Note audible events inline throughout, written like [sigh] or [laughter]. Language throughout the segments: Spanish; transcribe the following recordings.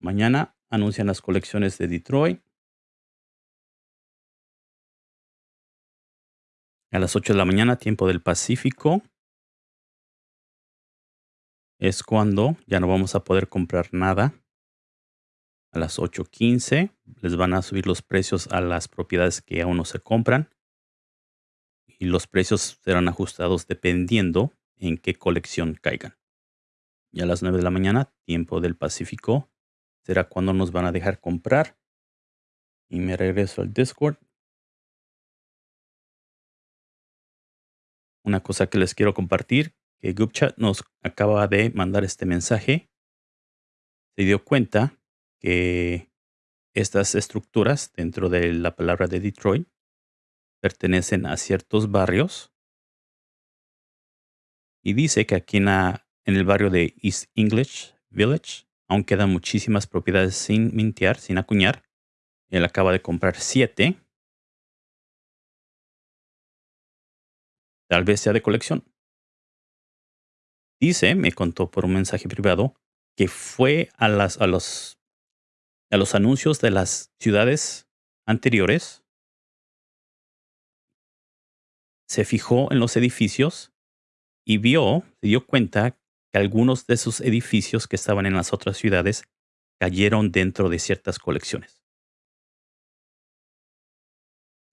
Mañana anuncian las colecciones de Detroit. A las 8 de la mañana, tiempo del Pacífico, es cuando ya no vamos a poder comprar nada. A las 8.15 les van a subir los precios a las propiedades que aún no se compran. Y los precios serán ajustados dependiendo en qué colección caigan. Y a las 9 de la mañana, tiempo del Pacífico, será cuando nos van a dejar comprar. Y me regreso al Discord. Una cosa que les quiero compartir, que GoopChat nos acaba de mandar este mensaje. Se dio cuenta que estas estructuras dentro de la palabra de Detroit pertenecen a ciertos barrios. Y dice que aquí en, en el barrio de East English Village Aún quedan muchísimas propiedades sin mintear, sin acuñar. Él acaba de comprar siete. Tal vez sea de colección. Dice, me contó por un mensaje privado, que fue a, las, a, los, a los anuncios de las ciudades anteriores. Se fijó en los edificios y vio, se dio cuenta que algunos de esos edificios que estaban en las otras ciudades cayeron dentro de ciertas colecciones.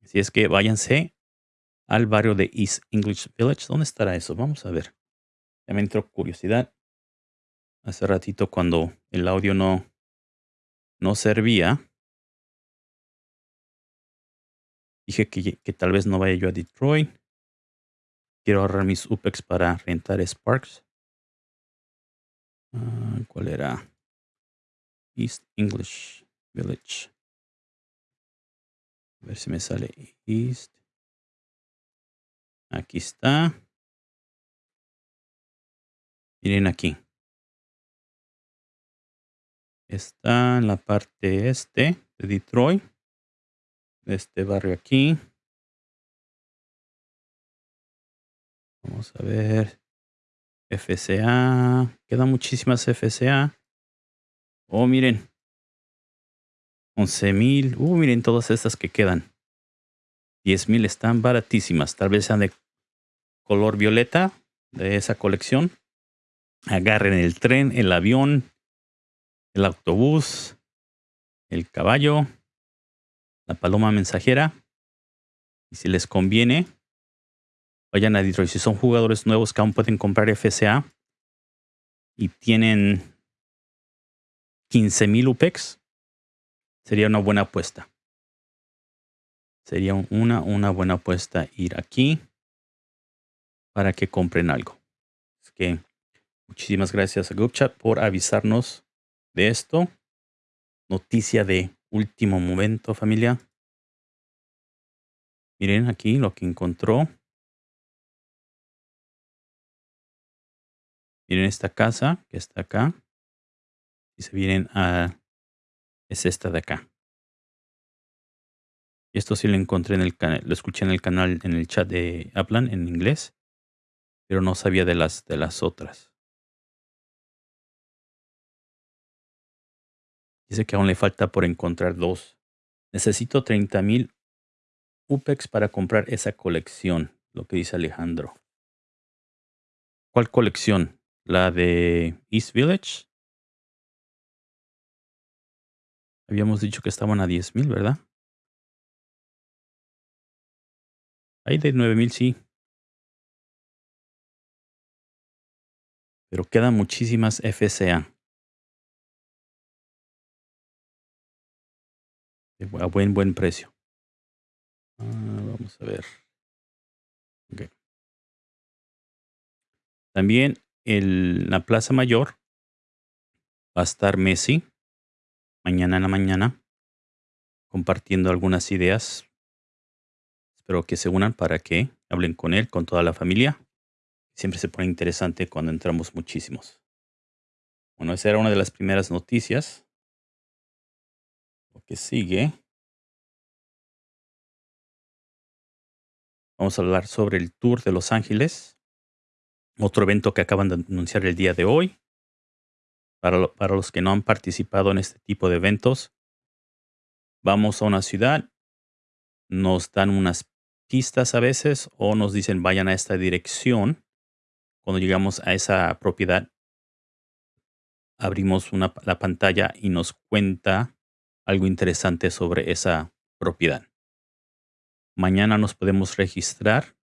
Así es que váyanse al barrio de East English Village. ¿Dónde estará eso? Vamos a ver. Ya me entró curiosidad. Hace ratito cuando el audio no, no servía, dije que, que tal vez no vaya yo a Detroit. Quiero ahorrar mis UPEX para rentar Sparks. Ah, ¿Cuál era? East English Village. A ver si me sale East. Aquí está. Miren aquí. Está en la parte este de Detroit. este barrio aquí. Vamos a ver. FCA. Quedan muchísimas FCA. Oh, miren. 11.000. Uh, miren todas estas que quedan. 10.000 están baratísimas. Tal vez sean de color violeta de esa colección. Agarren el tren, el avión, el autobús, el caballo, la paloma mensajera. Y si les conviene, vayan a Detroit. Si son jugadores nuevos que aún pueden comprar FCA y tienen 15.000 UPEX, sería una buena apuesta. Sería una, una buena apuesta ir aquí para que compren algo. Es que muchísimas gracias a GoopChat por avisarnos de esto. Noticia de último momento, familia. Miren aquí lo que encontró. Miren esta casa que está acá. Y se vienen a... Es esta de acá. Y esto sí lo encontré en el canal, lo escuché en el canal, en el chat de Aplan en inglés. Pero no sabía de las, de las otras. Dice que aún le falta por encontrar dos. Necesito 30.000 UPEX para comprar esa colección, lo que dice Alejandro. ¿Cuál colección? La de East Village. Habíamos dicho que estaban a 10.000, ¿verdad? Hay de 9.000, sí. Pero quedan muchísimas FCA. A buen, buen precio. Ah, vamos a ver. También en la Plaza Mayor va a estar Messi mañana en la mañana compartiendo algunas ideas. Espero que se unan para que hablen con él, con toda la familia. Siempre se pone interesante cuando entramos muchísimos. Bueno, esa era una de las primeras noticias. Lo que sigue. Vamos a hablar sobre el tour de Los Ángeles. Otro evento que acaban de anunciar el día de hoy. para, los que no han participado en este tipo de eventos, vamos a una ciudad, nos dan unas pistas a veces o nos dicen vayan a esta dirección. Cuando llegamos a esa propiedad, abrimos una, la pantalla y nos cuenta algo interesante sobre esa propiedad. Mañana nos podemos registrar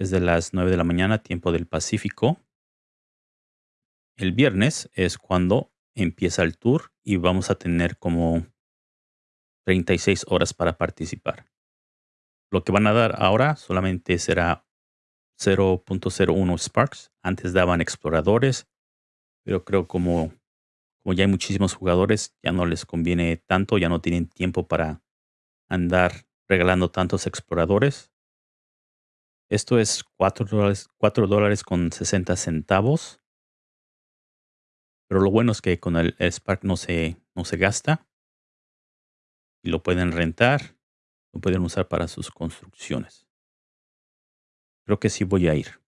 desde las 9 de la mañana, tiempo del Pacífico. El viernes es cuando empieza el tour y vamos a tener como 36 horas para participar. Lo que van a dar ahora solamente será 0.01 Sparks. Antes daban exploradores, pero creo como, como ya hay muchísimos jugadores, ya no les conviene tanto, ya no tienen tiempo para andar regalando tantos exploradores. Esto es 4 dólares, 4 dólares con 60 centavos. Pero lo bueno es que con el, Spark no se, no se gasta. Y lo pueden rentar. Lo pueden usar para sus construcciones. Creo que sí voy a ir.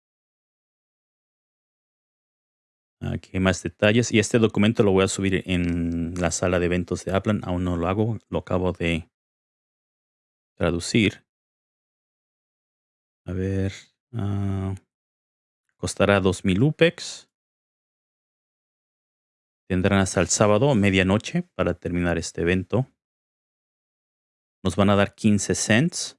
Aquí hay más detalles. Y este documento lo voy a subir en la sala de eventos de Aplan. Aún no lo hago. Lo acabo de traducir. A ver. Uh, costará 2000 UPEX. Tendrán hasta el sábado, medianoche, para terminar este evento. Nos van a dar 15 cents.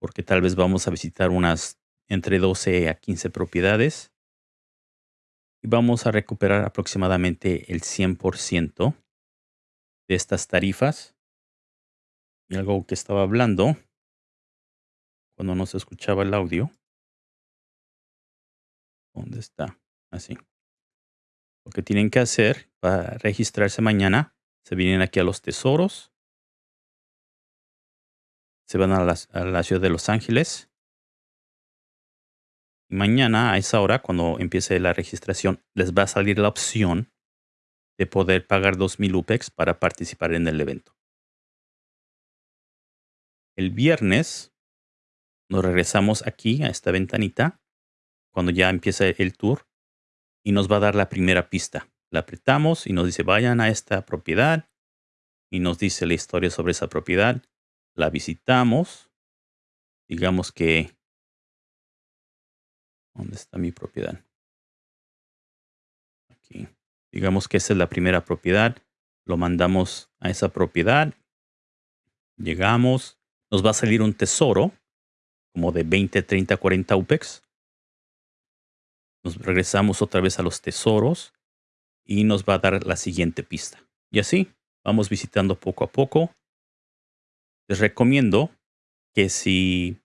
Porque tal vez vamos a visitar unas entre 12 a 15 propiedades. Y vamos a recuperar aproximadamente el 100% de estas tarifas. Y algo que estaba hablando cuando no se escuchaba el audio. ¿Dónde está? Así. Lo que tienen que hacer para registrarse mañana, se vienen aquí a los tesoros. Se van a la, ciudad de Los Ángeles mañana a esa hora, cuando empiece la registración, les va a salir la opción de poder pagar 2.000 UPEX para participar en el evento. El viernes nos regresamos aquí a esta ventanita cuando ya empieza el tour y nos va a dar la primera pista. La apretamos y nos dice vayan a esta propiedad y nos dice la historia sobre esa propiedad. La visitamos. Digamos que ¿Dónde está mi propiedad? Aquí. Digamos que esa es la primera propiedad. Lo mandamos a esa propiedad. Llegamos. Nos va a salir un tesoro como de 20, 30, 40 UPEX. Nos regresamos otra vez a los tesoros y nos va a dar la siguiente pista. Y así vamos visitando poco a poco. Les recomiendo que si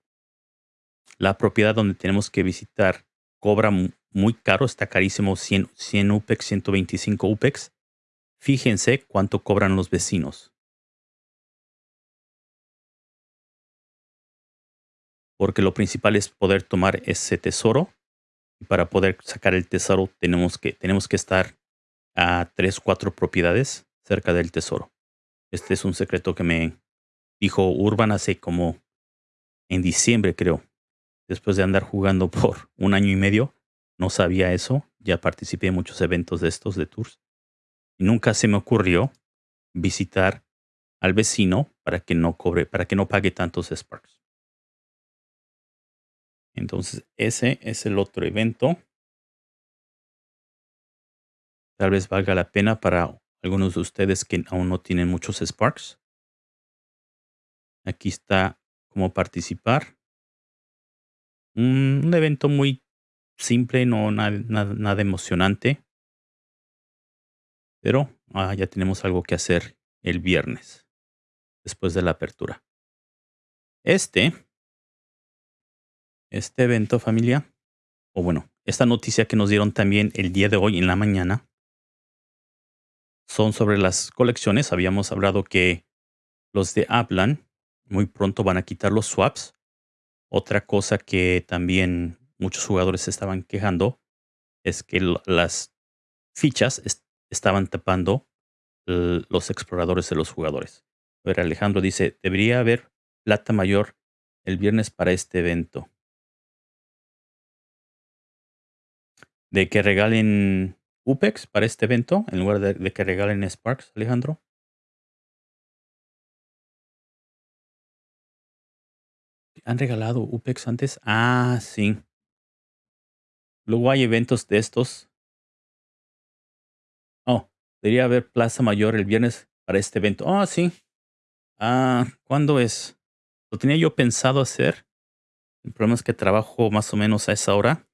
la propiedad donde tenemos que visitar cobra muy caro, está carísimo, 100, 100 UPEX, 125 UPEX. Fíjense cuánto cobran los vecinos. Porque lo principal es poder tomar ese tesoro. Y para poder sacar el tesoro tenemos que, tenemos que estar a 3, 4 propiedades cerca del tesoro. Este es un secreto que me dijo Urban hace como en diciembre, creo después de andar jugando [laughs] por un año y medio, no sabía eso. Ya participé en muchos eventos de estos de tours. Y nunca se me ocurrió visitar al vecino para que no cobre, para que no pague tantos Sparks. Entonces, ese es el otro evento. Tal vez valga la pena para algunos de ustedes que aún no tienen muchos Sparks. Aquí está cómo participar. Un, evento muy simple, no nada, emocionante. Pero ah, ya tenemos algo que hacer el viernes, después de la apertura. Este, este evento familia, o bueno, esta noticia que nos dieron también el día de hoy en la mañana, son sobre las colecciones. Habíamos hablado que los de Aplan muy pronto van a quitar los swaps otra cosa que también muchos jugadores estaban quejando es que las fichas estaban tapando los exploradores de los jugadores. A ver, Alejandro dice, debería haber plata mayor el viernes para este evento. De que regalen UPEX para este evento en lugar de, que regalen Sparks, Alejandro? ¿Han regalado UPEX antes? Ah, sí. Luego hay eventos de estos. Oh, debería haber Plaza Mayor el viernes para este evento. Oh, sí. Ah, ¿cuándo es? Lo tenía yo pensado hacer. El problema es que trabajo más o menos a esa hora.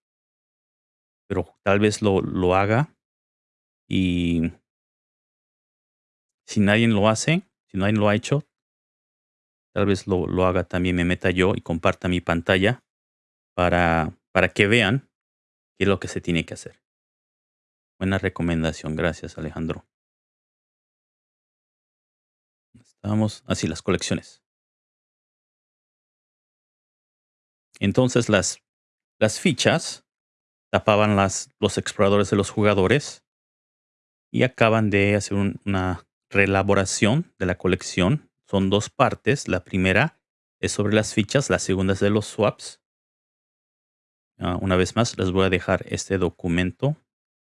Pero tal vez lo, lo haga. Y si nadie lo hace, si nadie lo ha hecho, tal vez lo, lo haga también, me meta yo y comparta mi pantalla para, para que vean qué es lo que se tiene que hacer. Buena recomendación, gracias Alejandro. Estamos así las colecciones. Entonces las, las fichas tapaban las, los exploradores de los jugadores y acaban de hacer una reelaboración de la colección son dos partes. La primera es sobre las fichas, la segunda es de los swaps. Ah, una vez más, les voy a dejar este documento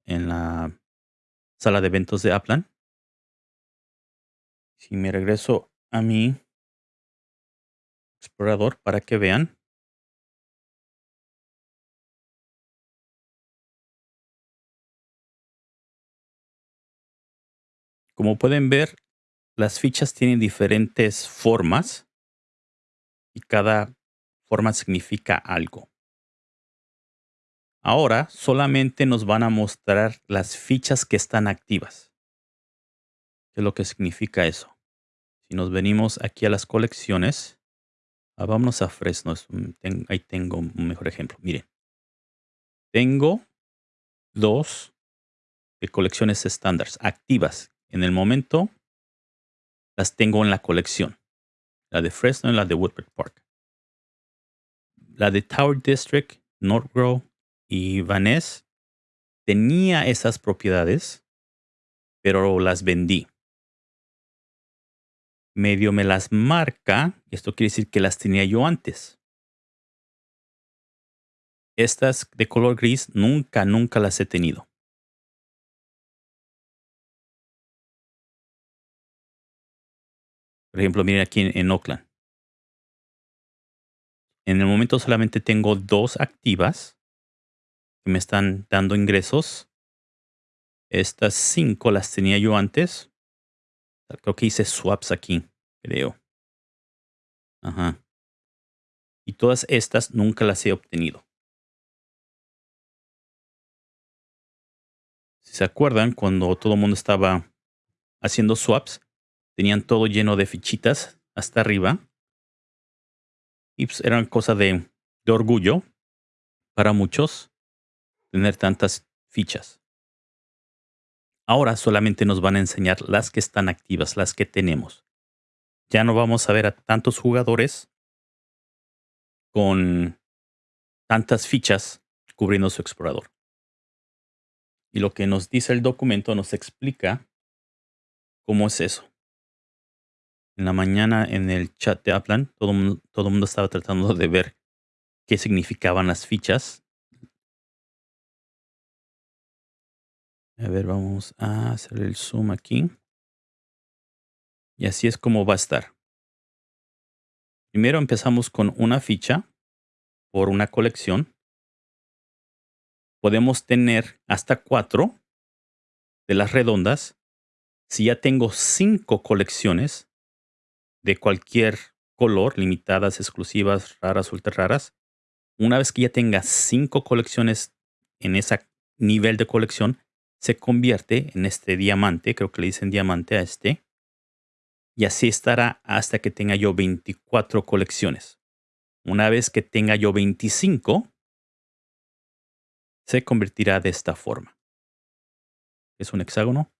en la sala de eventos de Aplan. Si me regreso a mi explorador para que vean. Como pueden ver, las fichas tienen diferentes formas y cada forma significa algo. Ahora solamente nos van a mostrar las fichas que están activas. ¿Qué es lo que significa eso? Si nos venimos aquí a las colecciones, ah, vámonos a Fresno. ahí tengo un mejor ejemplo. Miren, tengo dos colecciones estándares activas. En el momento las tengo en la colección. La de Fresno y la de Woodward Park. La de Tower District, Northgrove y Van Ness tenía esas propiedades, pero las vendí. Medio me las marca, esto quiere decir que las tenía yo antes. Estas de color gris nunca, nunca las he tenido. Por ejemplo, miren aquí en, Oakland. En el momento solamente tengo dos activas que me están dando ingresos. Estas cinco las tenía yo antes. Creo que hice swaps aquí, creo. Ajá. Y todas estas nunca las he obtenido. Si se acuerdan, cuando todo el mundo estaba haciendo swaps, Tenían todo lleno de fichitas hasta arriba. Y pues eran cosa de, de orgullo para muchos tener tantas fichas. Ahora solamente nos van a enseñar las que están activas, las que tenemos. Ya no vamos a ver a tantos jugadores con tantas fichas cubriendo su explorador. Y lo que nos dice el documento nos explica cómo es eso en la mañana en el chat de Aplan, todo el todo mundo estaba tratando de ver qué significaban las fichas. A ver, vamos a hacer el zoom aquí. Y así es como va a estar. Primero empezamos con una ficha por una colección. Podemos tener hasta cuatro de las redondas. Si ya tengo cinco colecciones, de cualquier color, limitadas, exclusivas, raras, ultra raras. Una vez que ya tenga cinco colecciones en ese nivel de colección, se convierte en este diamante, creo que le dicen diamante a este. Y así estará hasta que tenga yo 24 colecciones. Una vez que tenga yo 25, se convertirá de esta forma. Es un hexágono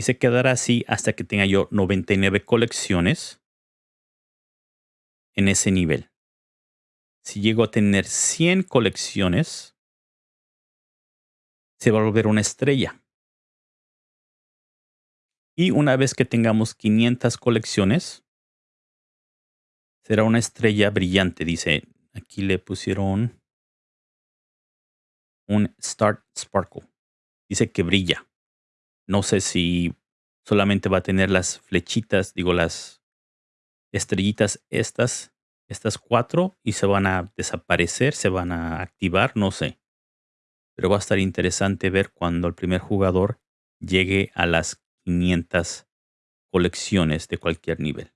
y se quedará así hasta que tenga yo 99 colecciones en ese nivel. Si llego a tener 100 colecciones, se va a volver una estrella. Y una vez que tengamos 500 colecciones, será una estrella brillante. Dice, aquí le pusieron un Start Sparkle. Dice que brilla. No sé si solamente va a tener las flechitas, digo, las estrellitas estas, estas cuatro, y se van a desaparecer, se van a activar, no sé. Pero va a estar interesante ver cuando el primer jugador llegue a las 500 colecciones de cualquier nivel.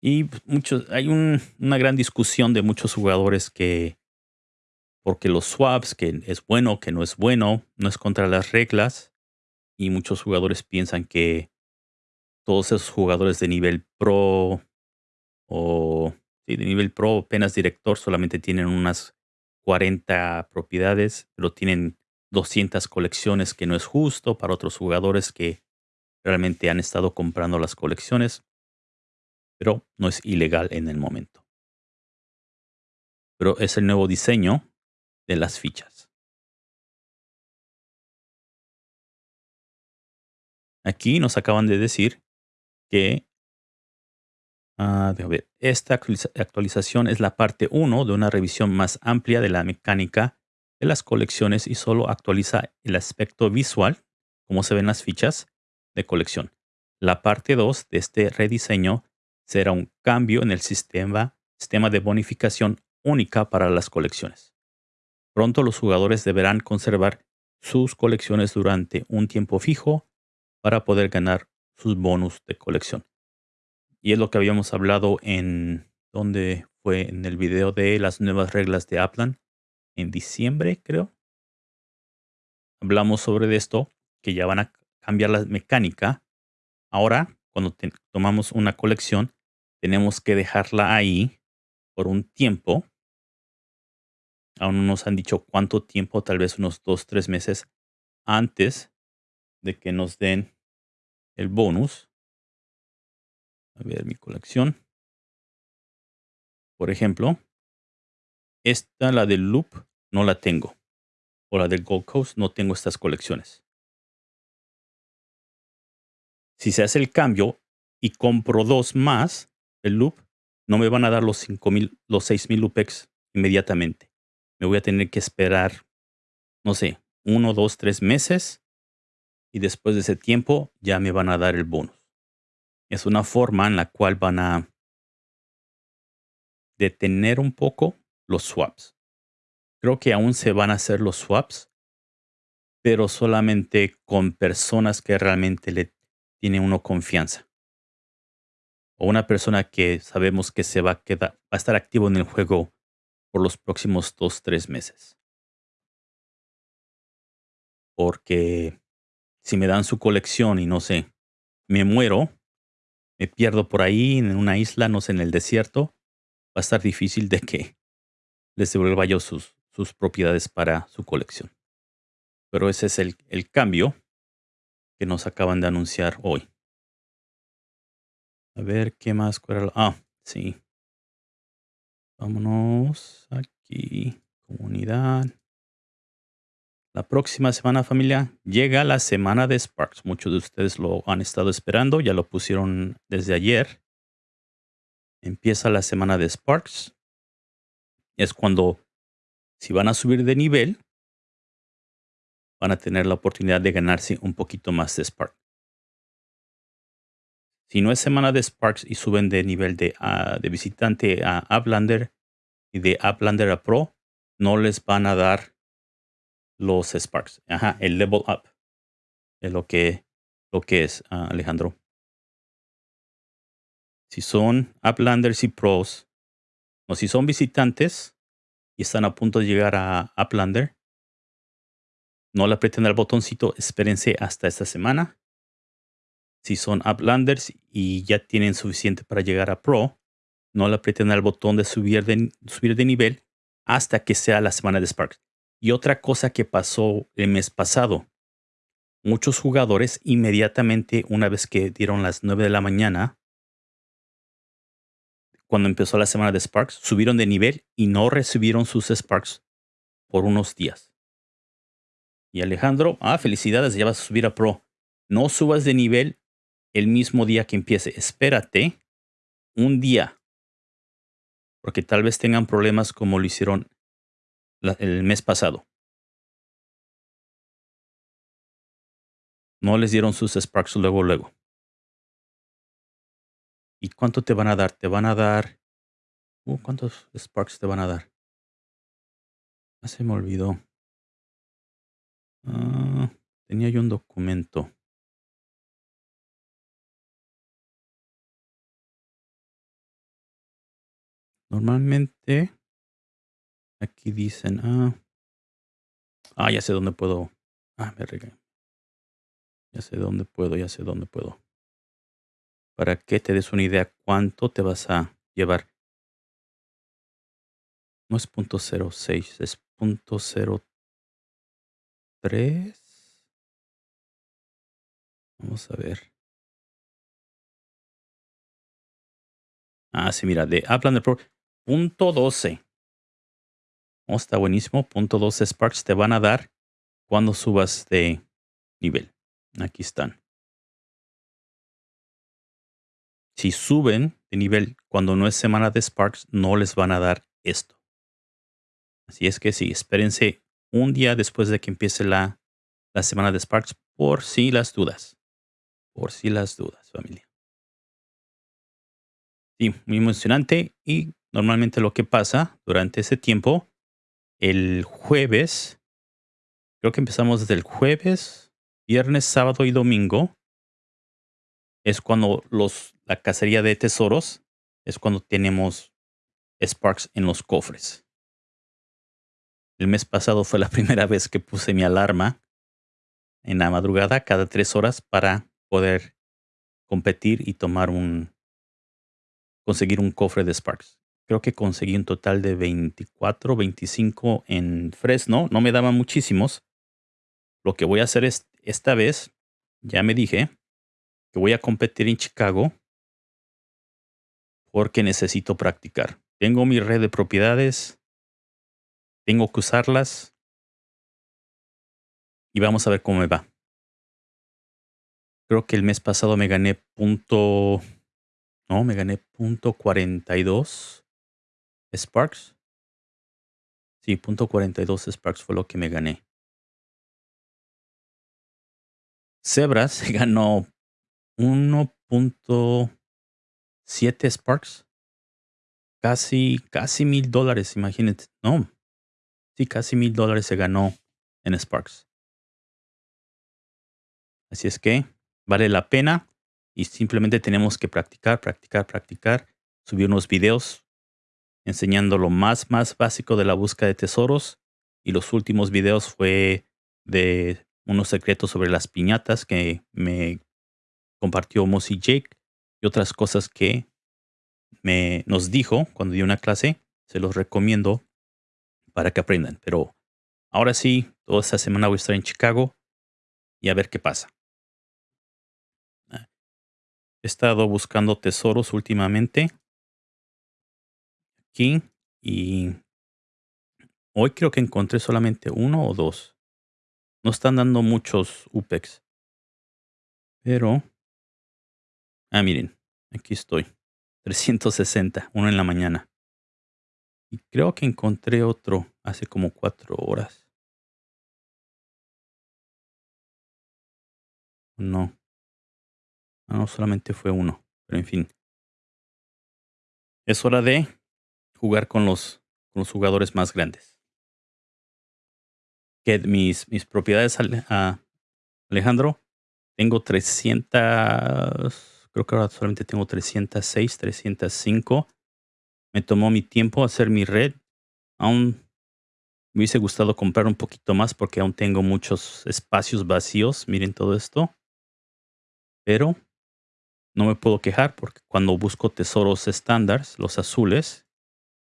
Y pues, muchos, hay una gran discusión de muchos jugadores que, porque los swaps, que es bueno, que no es bueno, no es contra las reglas. Y muchos jugadores piensan que todos esos jugadores de nivel pro o de nivel pro, apenas director, solamente tienen unas 40 propiedades, pero tienen 200 colecciones, que no es justo para otros jugadores que realmente han estado comprando las colecciones pero no es ilegal en el momento. Pero es el nuevo diseño de las fichas. Aquí nos acaban de decir que ah, esta actualización es la parte 1 de una revisión más amplia de la mecánica de las colecciones y solo actualiza el aspecto visual, como se ven las fichas de colección. La parte 2 de este rediseño será un cambio en el sistema, sistema de bonificación única para las colecciones. Pronto los jugadores deberán conservar sus colecciones durante un tiempo fijo para poder ganar sus bonus de colección. Y es lo que habíamos hablado en donde fue en el video de las nuevas reglas de Aplan en diciembre, creo. Hablamos sobre esto, que ya van a cambiar la mecánica. Ahora, cuando tomamos una colección, tenemos que dejarla ahí por un tiempo. Aún no nos han dicho cuánto tiempo, tal vez unos dos, tres meses antes de que nos den el bonus. A ver mi colección. Por ejemplo, esta, la del Loop, no la tengo. O la del Gold Coast, no tengo estas colecciones. Si se hace el cambio y compro dos más, el loop, no me van a dar los 5000, los 6000 loopex inmediatamente. Me voy a tener que esperar, no sé, uno, dos, tres meses. Y después de ese tiempo ya me van a dar el bonus. Es una forma en la cual van a detener un poco los swaps. Creo que aún se van a hacer los swaps, pero solamente con personas que realmente le tiene uno confianza o una persona que sabemos que se va a quedar, va a estar activo en el juego por los próximos dos, tres meses. Porque si me dan su colección y no sé, me muero, me pierdo por ahí en una isla, no sé, en el desierto, va a estar difícil de que les devuelva yo sus, sus propiedades para su colección. Pero ese es el, el cambio que nos acaban de anunciar hoy. A ver, ¿qué más? Ah, sí. Vámonos aquí. Comunidad. La próxima semana, familia, llega la semana de Sparks. Muchos de ustedes lo han estado esperando. Ya lo pusieron desde ayer. Empieza la semana de Sparks. Es cuando, si van a subir de nivel, van a tener la oportunidad de ganarse un poquito más de Sparks. Si no es semana de Sparks y suben de nivel de, ah, visitante a Uplander y de Uplander a Pro, no les van a dar los Sparks. Ajá, el level up es lo que, lo que es, ah, Alejandro. Si son Uplanders y Pros, o si son visitantes y están a punto de llegar a Uplander, no le aprieten el botoncito, espérense hasta esta semana si son Uplanders y ya tienen suficiente para llegar a Pro, no le aprieten al botón de subir de, subir de nivel hasta que sea la semana de Sparks. Y otra cosa que pasó el mes pasado, muchos jugadores inmediatamente una vez que dieron las 9 de la mañana, cuando empezó la semana de Sparks, subieron de nivel y no recibieron sus Sparks por unos días. Y Alejandro, ah, felicidades, ya vas a subir a Pro. No subas de nivel el mismo día que empiece. Espérate un día. Porque tal vez tengan problemas como lo hicieron el mes pasado. No les dieron sus Sparks luego, luego. ¿Y cuánto te van a dar? Te van a dar... Uh, ¿Cuántos Sparks te van a dar? Ah, se me olvidó. Ah, tenía yo un documento. Normalmente, aquí dicen, ah, ah, ya sé dónde puedo. Ah, me regué. Ya sé dónde puedo, ya sé dónde puedo. Para que te des una idea cuánto te vas a llevar. No es punto cero seis, es punto cero tres. Vamos a ver. Ah, sí, mira, de Upland Pro. Punto 12. Oh, está buenísimo. Punto 12 Sparks te van a dar cuando subas de nivel. Aquí están. Si suben de nivel cuando no es semana de Sparks, no les van a dar esto. Así es que sí, espérense un día después de que empiece la, la semana de Sparks por si las dudas. Por si las dudas, familia. Sí, muy emocionante. Y normalmente lo que pasa durante ese tiempo, el jueves, creo que empezamos desde el jueves, viernes, sábado y domingo, es cuando los, la cacería de tesoros, es cuando tenemos Sparks en los cofres. El mes pasado fue la [laughs] primera vez que puse mi alarma en la madrugada cada tres horas para poder competir y tomar un conseguir un cofre de Sparks. Creo que conseguí un total de 24, 25 en Fresno. No me daban muchísimos. Lo que voy a hacer es esta vez, ya me dije que voy a competir en Chicago porque necesito practicar. Tengo mi red de propiedades, tengo que usarlas y vamos a ver cómo me va. Creo que el mes pasado me gané punto... No, me gané punto 42 Sparks. Sí, punto 42 Sparks fue lo que me gané. Zebras se [laughs] ganó 1.7 Sparks. Casi, casi mil dólares, imagínate. No, sí, casi mil dólares se ganó en Sparks. Así es que vale la pena y simplemente tenemos que practicar, practicar, practicar, subir unos videos enseñando lo más, más básico de la búsqueda de tesoros y los últimos videos fue de unos secretos sobre las piñatas que me compartió Mossy Jake y otras cosas que me, nos dijo cuando dio una clase. Se los recomiendo para que aprendan. Pero ahora sí, toda esta semana voy a estar en Chicago y a ver qué pasa. He estado buscando tesoros últimamente aquí y hoy creo que encontré solamente uno o dos. No están dando muchos UPEX. Pero... Ah, miren, aquí estoy. 360, uno en la mañana. Y creo que encontré otro hace como cuatro horas. No. Ah, no, solamente fue uno. Pero en fin. Es hora de jugar con los, con los jugadores más grandes. Que mis, mis propiedades, Alejandro, tengo 300, creo que ahora solamente tengo 306, 305. Me tomó mi tiempo hacer mi red. Aún me hubiese gustado comprar un poquito más porque aún tengo muchos espacios vacíos. Miren todo esto. Pero no me puedo quejar porque cuando busco tesoros estándares, los azules,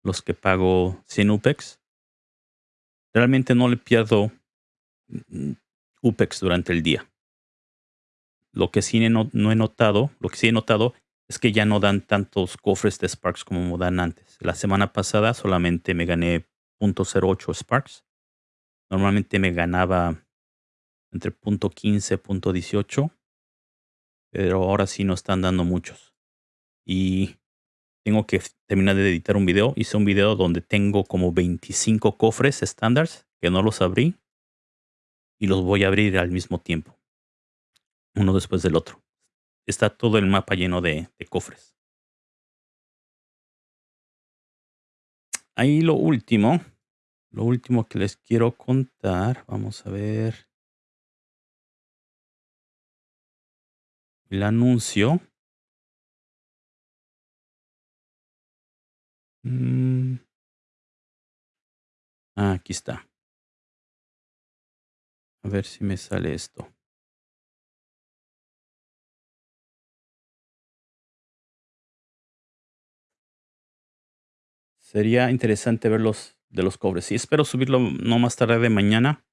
los que pago 100 UPEX, realmente no le pierdo mm, UPEX durante el día. Lo que sí no, he notado, lo que sí he notado es que ya no dan tantos cofres de Sparks como dan antes. La semana pasada solamente me gané .08 Sparks. Normalmente me ganaba entre .15, .18. Pero ahora sí no están dando muchos. Y tengo que terminar de editar un video. Hice un video donde tengo como 25 cofres estándares que no los abrí y los voy a abrir al mismo tiempo, uno después del otro. Está todo el mapa lleno de, de cofres. Ahí lo último, lo último que les quiero contar, vamos a ver. El anuncio. Mm. Ah, aquí está. A ver si me sale esto. Sería interesante verlos de los cobres. Y espero subirlo no más tarde de mañana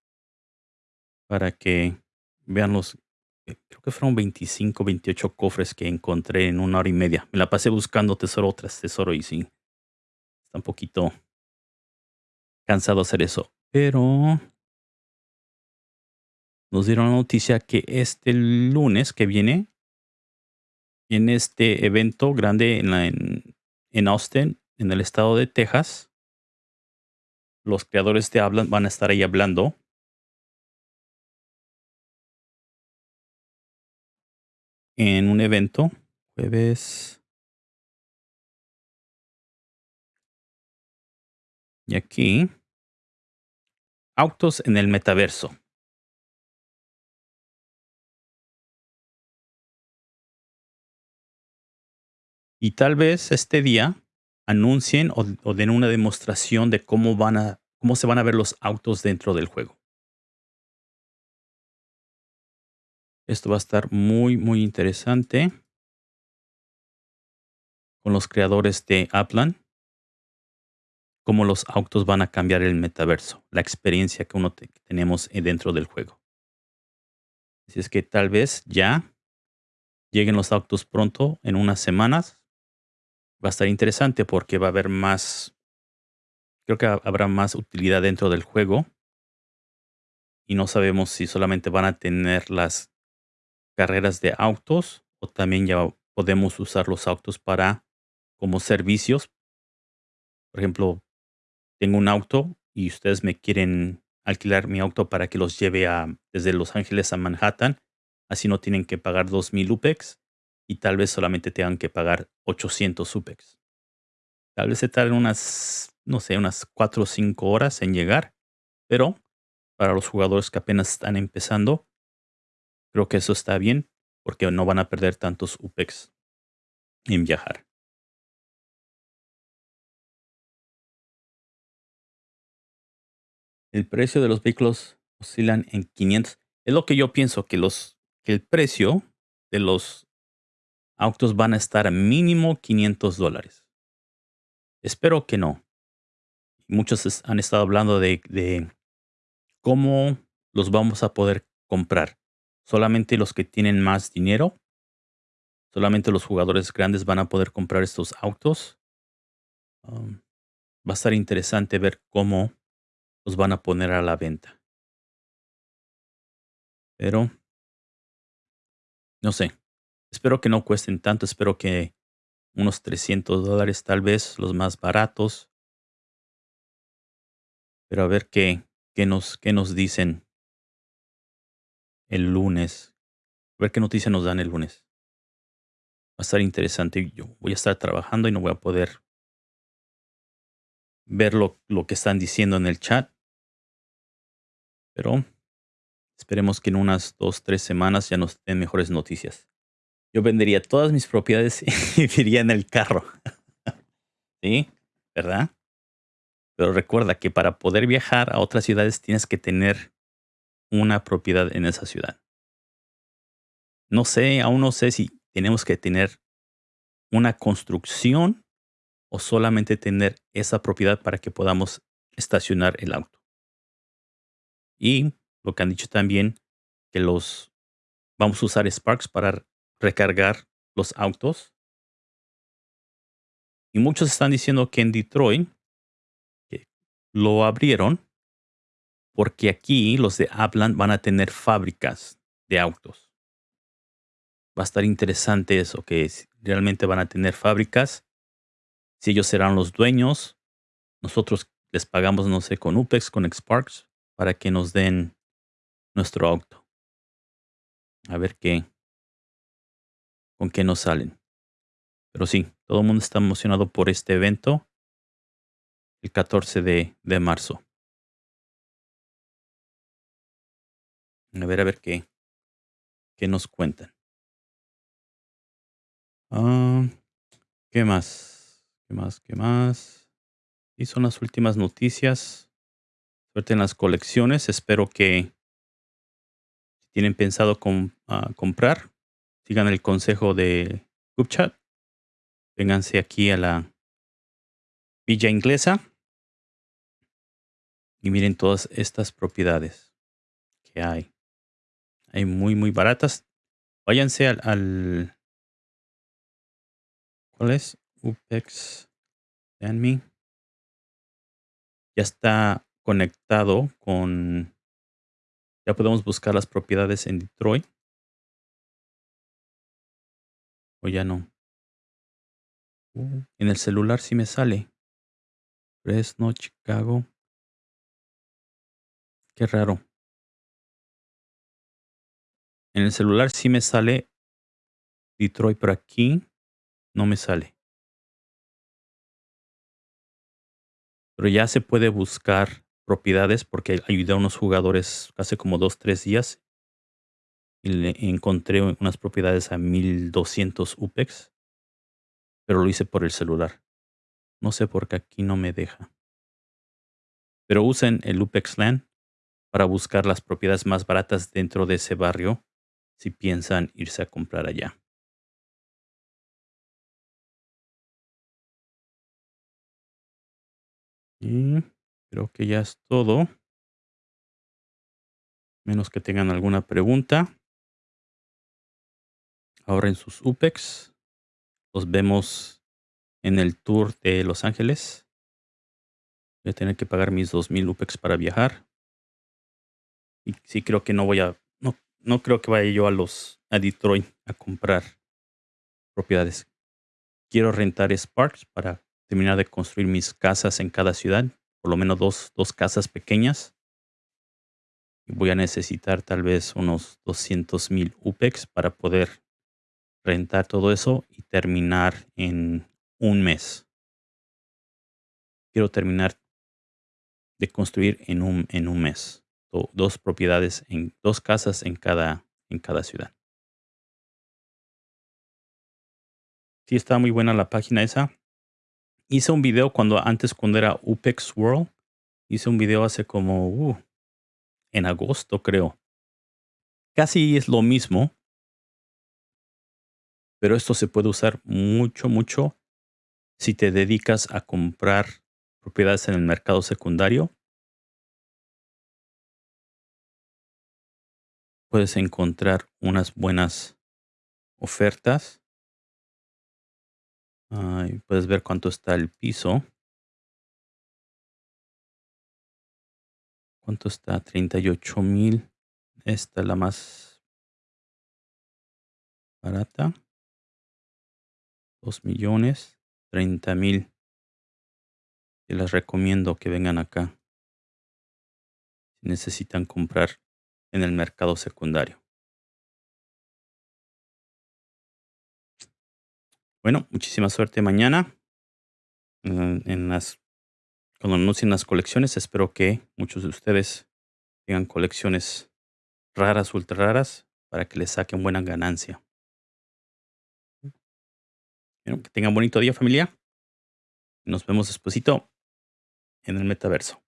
para que vean los, eh, creo que fueron 25, 28 cofres que encontré en una hora y media. Me la pasé buscando tesoro tras tesoro y sí, está un poquito cansado hacer eso. Pero nos dieron la noticia que este lunes que viene, en este evento grande en, en, Austin, en el estado de Texas, los creadores de Hablan van a estar ahí hablando. En un evento, jueves. Y aquí, autos en el metaverso. Y tal vez este día anuncien o, den una demostración de cómo van a cómo se van a ver los autos dentro del juego. Esto va a estar muy, muy interesante con los creadores de Aplan. Cómo los autos van a cambiar el metaverso, la experiencia que uno tenemos dentro del juego. Así es que tal vez ya lleguen los autos pronto, en unas semanas, va a estar interesante porque va a haber más, creo que habrá más utilidad dentro del juego. Y no sabemos si solamente van a tener las carreras de autos o también ya podemos usar los autos para como servicios. Por ejemplo, tengo un auto y ustedes me quieren alquilar mi auto para que los lleve a, desde Los Ángeles a Manhattan. Así no tienen que pagar 2.000 UPEX y tal vez solamente tengan que pagar 800 SUPEX. Tal vez se tarden unas, no sé, unas 4 o 5 horas en llegar, pero para los jugadores que apenas están empezando, creo que eso está bien porque no van a perder tantos UPEX en viajar. El precio de los vehículos oscilan en 500. Es lo que yo pienso, que, los, que el precio de los autos van a estar mínimo 500 dólares. Espero que no. Muchos han estado hablando de, de cómo los vamos a poder comprar. Solamente los que tienen más dinero, solamente los jugadores grandes van a poder comprar estos autos. Um, va a estar interesante ver cómo los van a poner a la venta. Pero, no sé, Espero que no cuesten tanto, espero que unos 300 dólares tal vez, los más baratos. Pero a ver qué, qué, nos, qué nos dicen el lunes. A ver qué noticias nos dan el lunes. Va a estar interesante. Yo voy a estar trabajando y no voy a poder ver lo, lo que están diciendo en el chat. Pero esperemos que en unas dos, tres semanas ya nos den mejores noticias yo vendería todas mis propiedades [laughs] y viviría en el carro. [laughs] ¿Sí? ¿Verdad? Pero recuerda que para poder viajar a otras ciudades tienes que tener una propiedad en esa ciudad. No sé, aún no sé si tenemos que tener una construcción o solamente tener esa propiedad para que podamos estacionar el auto. Y lo que han dicho también, que los vamos a usar Sparks para recargar los autos. Y muchos están diciendo que en Detroit lo abrieron porque aquí los de Aplan van a tener fábricas de autos. Va a estar interesante eso, que realmente van a tener fábricas Si ellos serán los dueños, nosotros les pagamos, no sé, con UPEX, con Xparks, para que nos den nuestro auto. A ver qué, con qué nos salen. Pero sí, todo el mundo está emocionado por este evento el 14 de, de marzo. A ver, a ver qué, qué nos cuentan. Ah, ¿Qué más? ¿Qué más? ¿Qué más? Y son las últimas noticias. Suerte en las colecciones. Espero que si tienen pensado ah, comprar, sigan el consejo de GoopChat. Vénganse aquí a la Villa Inglesa y miren todas estas propiedades que hay. Hay muy, muy baratas. Váyanse al, al ¿cuál es? UPEX me. Ya está conectado con... Ya podemos buscar las propiedades en Detroit. O ya no. En el celular sí me sale. Fresno, Chicago. Qué raro. En el celular sí me sale Detroit, pero aquí no me sale. Pero ya se puede buscar propiedades porque ayudé a unos jugadores hace como dos, tres días y le encontré unas propiedades a 1200 UPEX, pero lo hice por el celular. No sé por qué aquí no me deja. Pero usen el UPEX LAN para buscar las propiedades más baratas dentro de ese barrio si piensan irse a comprar allá. Y creo que ya es todo. Menos que tengan alguna pregunta. Ahora en sus UPEX. Los vemos en el tour de Los Ángeles. Voy a tener que pagar mis 2000 UPEX para viajar. Y sí creo que no voy a, no, no creo que vaya yo a los, a Detroit a comprar propiedades. Quiero rentar Sparks para terminar de construir mis casas en cada ciudad, por lo menos dos, dos casas pequeñas. Voy a necesitar tal vez unos 200 mil UPEX para poder rentar todo eso y terminar en un mes. Quiero terminar de construir en un, en un mes dos propiedades en dos casas en cada, en cada ciudad. Sí, está muy buena la página esa. Hice un video cuando antes, cuando era UPEX World. Hice un video hace como uh, en agosto, creo. Casi es lo mismo. Pero esto se puede usar mucho, mucho si te dedicas a comprar propiedades en el mercado secundario puedes encontrar unas buenas ofertas. Puedes ver cuánto está el piso. ¿Cuánto está? 38 mil. Esta es la más barata. 2 millones. 30 mil. Y les recomiendo que vengan acá. Si necesitan comprar en el mercado secundario. Bueno, muchísima suerte mañana en, las cuando anuncien las colecciones. Espero que muchos de ustedes tengan colecciones raras, ultra raras, para que les saquen buena ganancia. que tengan bonito día familia. Nos vemos despuesito en el metaverso.